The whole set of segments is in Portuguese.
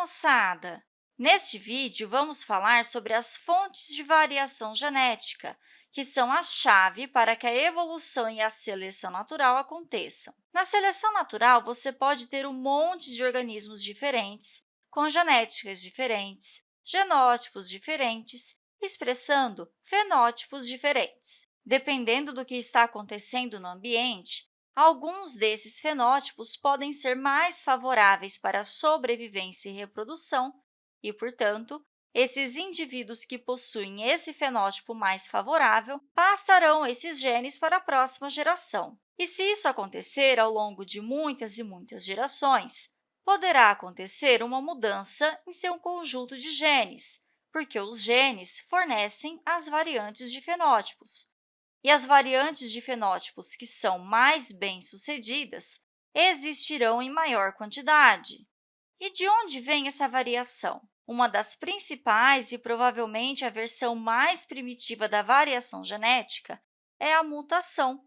moçada! Neste vídeo, vamos falar sobre as fontes de variação genética, que são a chave para que a evolução e a seleção natural aconteçam. Na seleção natural, você pode ter um monte de organismos diferentes, com genéticas diferentes, genótipos diferentes, expressando fenótipos diferentes. Dependendo do que está acontecendo no ambiente, alguns desses fenótipos podem ser mais favoráveis para a sobrevivência e reprodução e, portanto, esses indivíduos que possuem esse fenótipo mais favorável passarão esses genes para a próxima geração. E se isso acontecer ao longo de muitas e muitas gerações, poderá acontecer uma mudança em seu conjunto de genes, porque os genes fornecem as variantes de fenótipos. E as variantes de fenótipos que são mais bem-sucedidas existirão em maior quantidade. E de onde vem essa variação? Uma das principais e provavelmente a versão mais primitiva da variação genética é a mutação.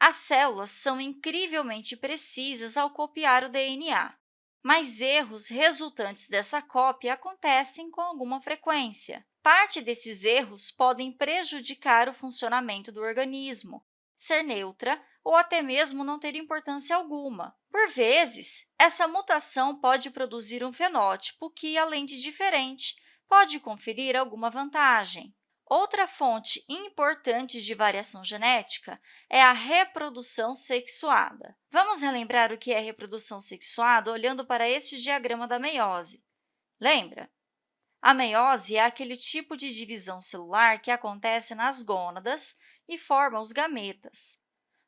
As células são incrivelmente precisas ao copiar o DNA mas erros resultantes dessa cópia acontecem com alguma frequência. Parte desses erros podem prejudicar o funcionamento do organismo, ser neutra ou até mesmo não ter importância alguma. Por vezes, essa mutação pode produzir um fenótipo que, além de diferente, pode conferir alguma vantagem. Outra fonte importante de variação genética é a reprodução sexuada. Vamos relembrar o que é reprodução sexuada olhando para este diagrama da meiose. Lembra? A meiose é aquele tipo de divisão celular que acontece nas gônadas e forma os gametas.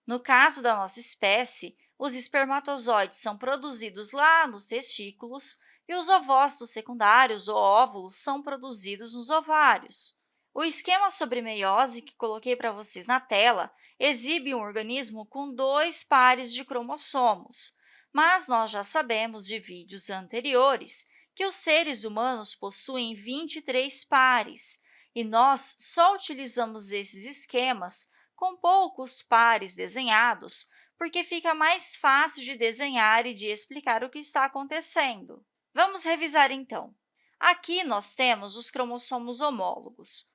No caso da nossa espécie, os espermatozoides são produzidos lá nos testículos e os ovócitos secundários, ou óvulos, são produzidos nos ovários. O esquema sobre meiose que coloquei para vocês na tela exibe um organismo com dois pares de cromossomos, mas nós já sabemos de vídeos anteriores que os seres humanos possuem 23 pares, e nós só utilizamos esses esquemas com poucos pares desenhados, porque fica mais fácil de desenhar e de explicar o que está acontecendo. Vamos revisar, então. Aqui nós temos os cromossomos homólogos.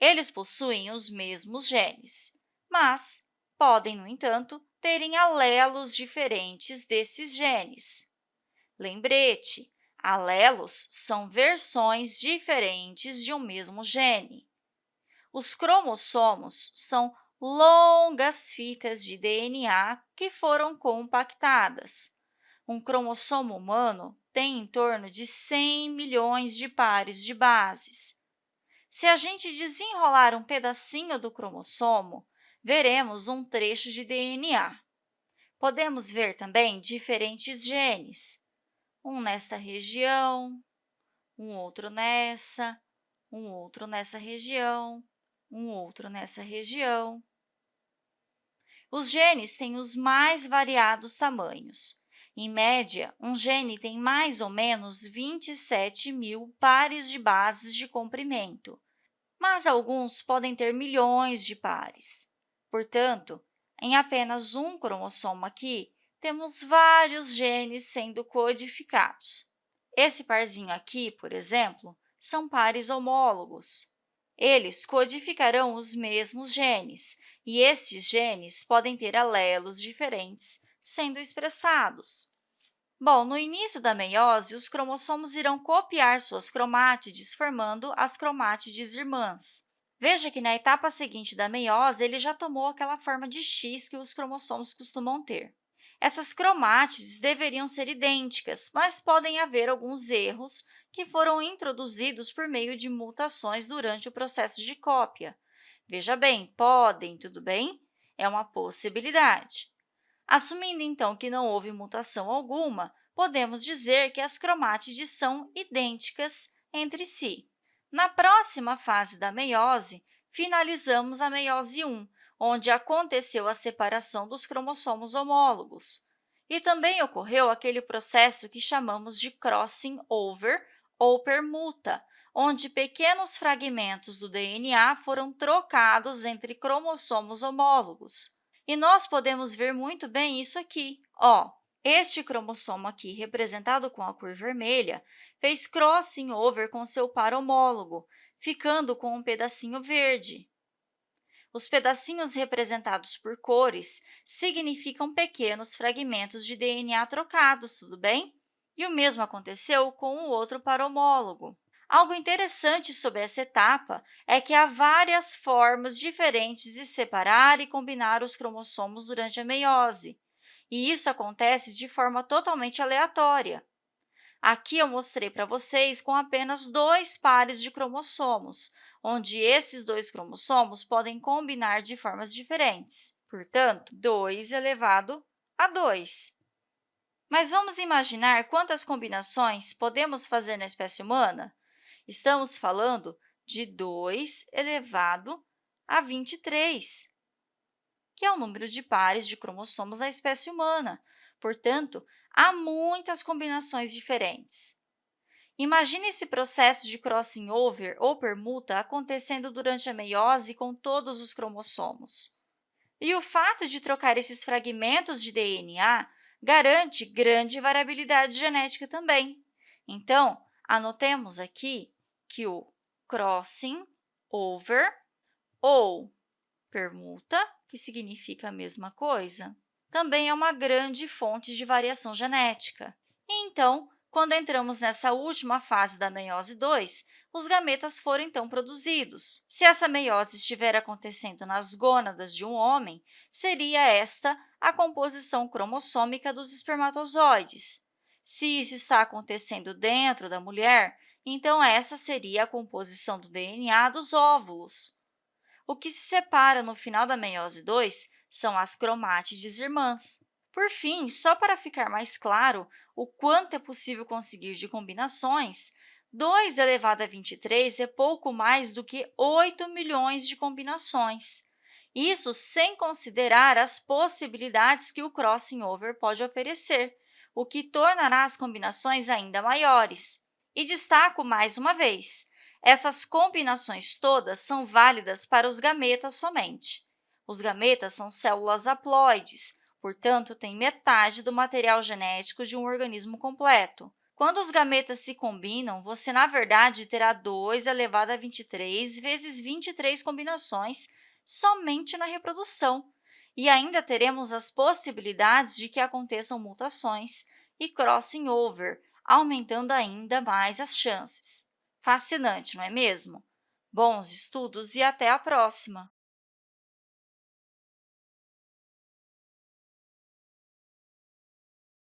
Eles possuem os mesmos genes, mas podem, no entanto, terem alelos diferentes desses genes. Lembrete, alelos são versões diferentes de um mesmo gene. Os cromossomos são longas fitas de DNA que foram compactadas. Um cromossomo humano tem em torno de 100 milhões de pares de bases. Se a gente desenrolar um pedacinho do cromossomo, veremos um trecho de DNA. Podemos ver também diferentes genes, um nesta região, um outro nessa, um outro nessa região, um outro nessa região. Os genes têm os mais variados tamanhos. Em média, um gene tem mais ou menos 27 mil pares de bases de comprimento, mas alguns podem ter milhões de pares. Portanto, em apenas um cromossomo aqui, temos vários genes sendo codificados. Esse parzinho aqui, por exemplo, são pares homólogos. Eles codificarão os mesmos genes, e estes genes podem ter alelos diferentes sendo expressados. Bom, no início da meiose, os cromossomos irão copiar suas cromátides, formando as cromátides irmãs. Veja que na etapa seguinte da meiose, ele já tomou aquela forma de X que os cromossomos costumam ter. Essas cromátides deveriam ser idênticas, mas podem haver alguns erros que foram introduzidos por meio de mutações durante o processo de cópia. Veja bem, podem, tudo bem? É uma possibilidade. Assumindo, então, que não houve mutação alguma, podemos dizer que as cromátides são idênticas entre si. Na próxima fase da meiose, finalizamos a meiose 1, onde aconteceu a separação dos cromossomos homólogos. E também ocorreu aquele processo que chamamos de crossing over ou permuta, onde pequenos fragmentos do DNA foram trocados entre cromossomos homólogos. E nós podemos ver muito bem isso aqui. Ó, Este cromossomo aqui, representado com a cor vermelha, fez crossing over com seu par homólogo, ficando com um pedacinho verde. Os pedacinhos representados por cores significam pequenos fragmentos de DNA trocados, tudo bem? E o mesmo aconteceu com o outro par homólogo. Algo interessante sobre essa etapa é que há várias formas diferentes de separar e combinar os cromossomos durante a meiose, e isso acontece de forma totalmente aleatória. Aqui eu mostrei para vocês com apenas dois pares de cromossomos, onde esses dois cromossomos podem combinar de formas diferentes. Portanto, 2 elevado a 2. Mas vamos imaginar quantas combinações podemos fazer na espécie humana? Estamos falando de 2 elevado a 23, que é o número de pares de cromossomos da espécie humana. Portanto, há muitas combinações diferentes. Imagine esse processo de crossing over ou permuta acontecendo durante a meiose com todos os cromossomos. E o fato de trocar esses fragmentos de DNA garante grande variabilidade genética também. Então, anotemos aqui que o crossing over ou permuta, que significa a mesma coisa, também é uma grande fonte de variação genética. E, então, quando entramos nessa última fase da meiose 2, os gametas foram, então, produzidos. Se essa meiose estiver acontecendo nas gônadas de um homem, seria esta a composição cromossômica dos espermatozoides. Se isso está acontecendo dentro da mulher, então essa seria a composição do DNA dos óvulos. O que se separa no final da meiose 2 são as cromátides irmãs. Por fim, só para ficar mais claro o quanto é possível conseguir de combinações, 2 elevado a 23 é pouco mais do que 8 milhões de combinações. Isso sem considerar as possibilidades que o crossing over pode oferecer, o que tornará as combinações ainda maiores. E destaco mais uma vez, essas combinações todas são válidas para os gametas somente. Os gametas são células haploides, portanto, têm metade do material genético de um organismo completo. Quando os gametas se combinam, você, na verdade, terá 2 elevado a 23 vezes 23 combinações somente na reprodução. E ainda teremos as possibilidades de que aconteçam mutações e crossing over, aumentando ainda mais as chances. Fascinante, não é mesmo? Bons estudos e até a próxima!